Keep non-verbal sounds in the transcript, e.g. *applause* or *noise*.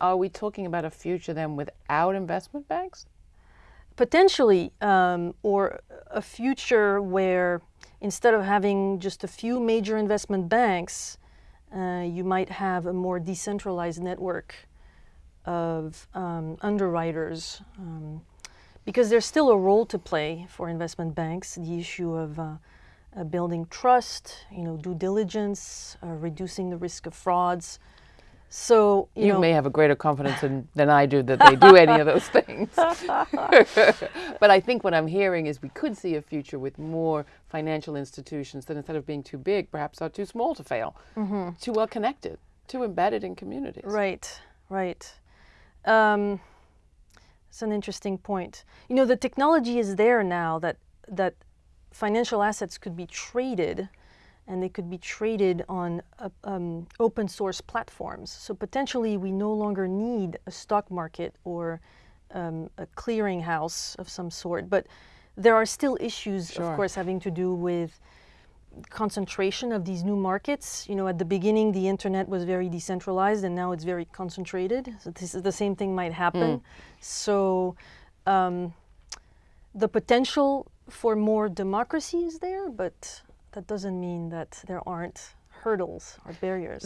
are we talking about a future then without investment banks? Potentially, um, or a future where instead of having just a few major investment banks, uh, you might have a more decentralized network of um, underwriters. Um, because there's still a role to play for investment banks, the issue of uh, uh, building trust, you know, due diligence, uh, reducing the risk of frauds. So you, you know, may have a greater confidence in, than I do that they do any of those things. *laughs* but I think what I'm hearing is we could see a future with more financial institutions that instead of being too big, perhaps are too small to fail, mm -hmm. too well connected, too embedded in communities. Right, right. Um, it's an interesting point. You know, the technology is there now that, that financial assets could be traded and they could be traded on uh, um, open source platforms. So potentially we no longer need a stock market or um, a clearinghouse of some sort. But there are still issues, sure. of course, having to do with concentration of these new markets. You know, at the beginning, the internet was very decentralized and now it's very concentrated. So this is the same thing might happen. Mm. So um, the potential for more democracy is there, but that doesn't mean that there aren't hurdles or barriers.